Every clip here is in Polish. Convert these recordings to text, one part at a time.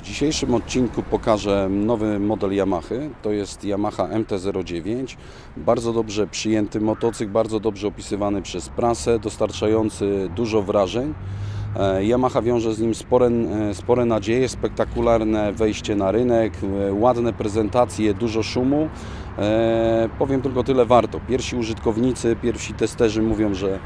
W dzisiejszym odcinku pokażę nowy model Yamaha. To jest Yamaha MT-09. Bardzo dobrze przyjęty motocykl, bardzo dobrze opisywany przez prasę, dostarczający dużo wrażeń. E, Yamaha wiąże z nim spore, e, spore nadzieje, spektakularne wejście na rynek, e, ładne prezentacje, dużo szumu. E, powiem tylko tyle warto. Pierwsi użytkownicy, pierwsi testerzy mówią, że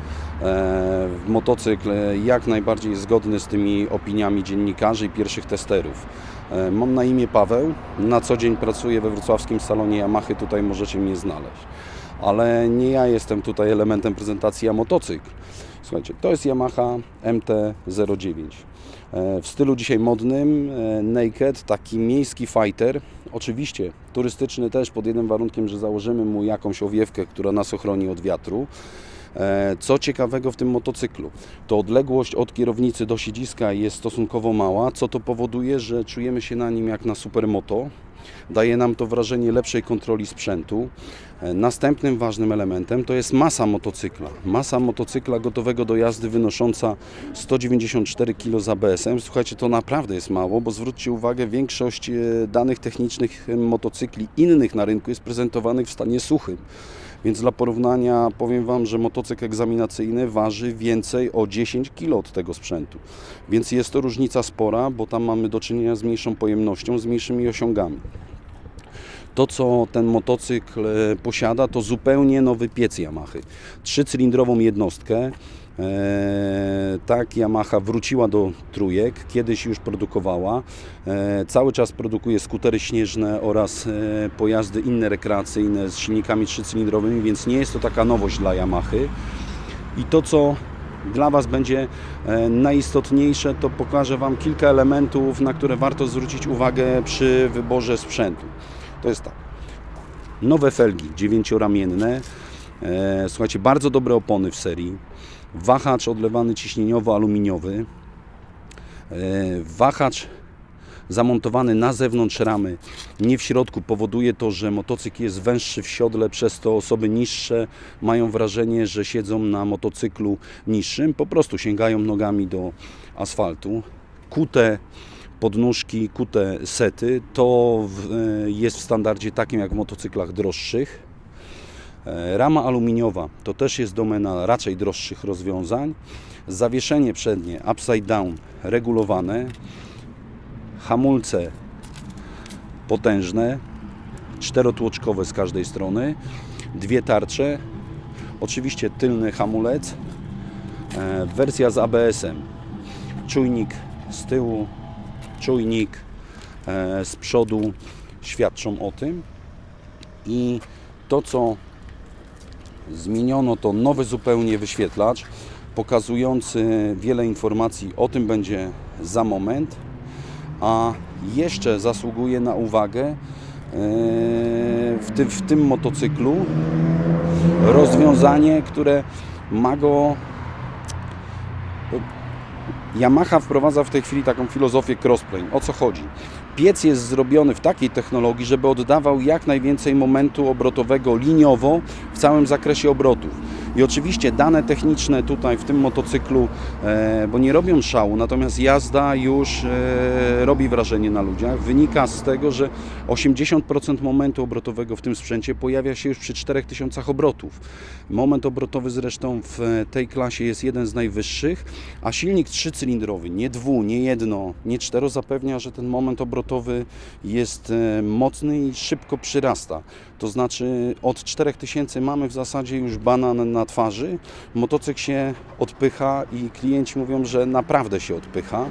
e, motocykl jak najbardziej jest zgodny z tymi opiniami dziennikarzy i pierwszych testerów. E, mam na imię Paweł, na co dzień pracuję we wrocławskim salonie Yamahy, tutaj możecie mnie znaleźć. Ale nie ja jestem tutaj elementem prezentacji, a motocykl. Słuchajcie, to jest Yamaha MT-09. E, W stylu dzisiaj modnym, e, naked, taki miejski fighter. Oczywiście turystyczny też pod jednym warunkiem, że założymy mu jakąś owiewkę, która nas ochroni od wiatru. E, Co ciekawego w tym motocyklu? To odległość od kierownicy do siedziska jest stosunkowo mała, co to powoduje, że czujemy się na nim jak na supermoto. Daje nam to wrażenie lepszej kontroli sprzętu. E, Następnym ważnym elementem to jest masa motocykla. Masa motocykla gotowego do jazdy wynosząca 194 kg z ABS-em. Słuchajcie, to naprawdę jest mało, bo zwróćcie uwagę, większość e, danych technicznych motocykli innych na rynku jest prezentowanych w stanie suchym. Więc dla porównania powiem Wam, że motocykl egzaminacyjny waży więcej o 10 kg od tego sprzętu. Więc jest to różnica spora, bo tam mamy do czynienia z mniejszą pojemnością, z mniejszymi osiągami. To, co ten motocykl e, posiada, to zupełnie nowy piec Yamaha. Trzycylindrową jednostkę. E, tak, Yamaha wróciła do trójek, kiedyś już produkowała. E, cały czas produkuje skutery śnieżne oraz e, pojazdy inne rekreacyjne z silnikami trzycylindrowymi, więc nie jest to taka nowość dla Yamahy. I to, co dla Was będzie najistotniejsze, to pokażę Wam kilka elementów, na które warto zwrócić uwagę przy wyborze sprzętu. To jest tak. Nowe felgi dziewięcioramienne. E, Słuchajcie, bardzo dobre opony w serii. Wahacz odlewany ciśnieniowo-aluminiowy. E, Wahacz zamontowany na zewnątrz ramy, nie w środku, powoduje to, że motocykl jest węższy w siodle, przez to osoby niższe mają wrażenie, że siedzą na motocyklu niższym, po prostu sięgają nogami do asfaltu. Kute podnóżki, kute sety, to e, jest w standardzie takim jak w motocyklach droższych. E, Rama aluminiowa to też jest domena raczej droższych rozwiązań. Zawieszenie przednie upside down regulowane. Hamulce potężne, czterotłoczkowe z każdej strony. Dwie tarcze. Oczywiście tylny hamulec. E, Wersja z ABS-em. Czujnik z tyłu, czujnik e, z przodu świadczą o tym. I to, co zmieniono, to nowy zupełnie wyświetlacz pokazujący wiele informacji. O tym będzie za moment. A jeszcze zasługuje na uwagę e, w tym, w tym motocyklu rozwiązanie, które ma go Yamaha wprowadza w tej chwili taką filozofię crossplane. O co chodzi? Piec jest zrobiony w takiej technologii, żeby oddawał jak najwięcej momentu obrotowego liniowo w całym zakresie obrotów. I oczywiście dane techniczne tutaj w tym motocyklu, e, bo nie robią szału, natomiast jazda już e, robi wrażenie na ludziach. Wynika z tego, że 80% momentu obrotowego w tym sprzęcie pojawia się już przy 4000 obrotów. Moment obrotowy zresztą w tej klasie jest jeden z najwyższych, a silnik trzycylindrowy, nie dwu, nie jedno, nie cztero zapewnia, że ten moment obrotowy jest e, mocny i szybko przyrasta. To znaczy od 4000 mamy w zasadzie już banan na twarzy, motocykl się odpycha i klienci mówią, że naprawdę się odpycha,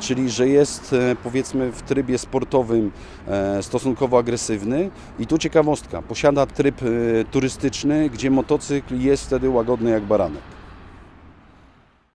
czyli że jest e, powiedzmy w trybie sportowym e, stosunkowo agresywny i tu ciekawostka, posiada tryb e, turystyczny, gdzie motocykl jest wtedy łagodny jak baranek.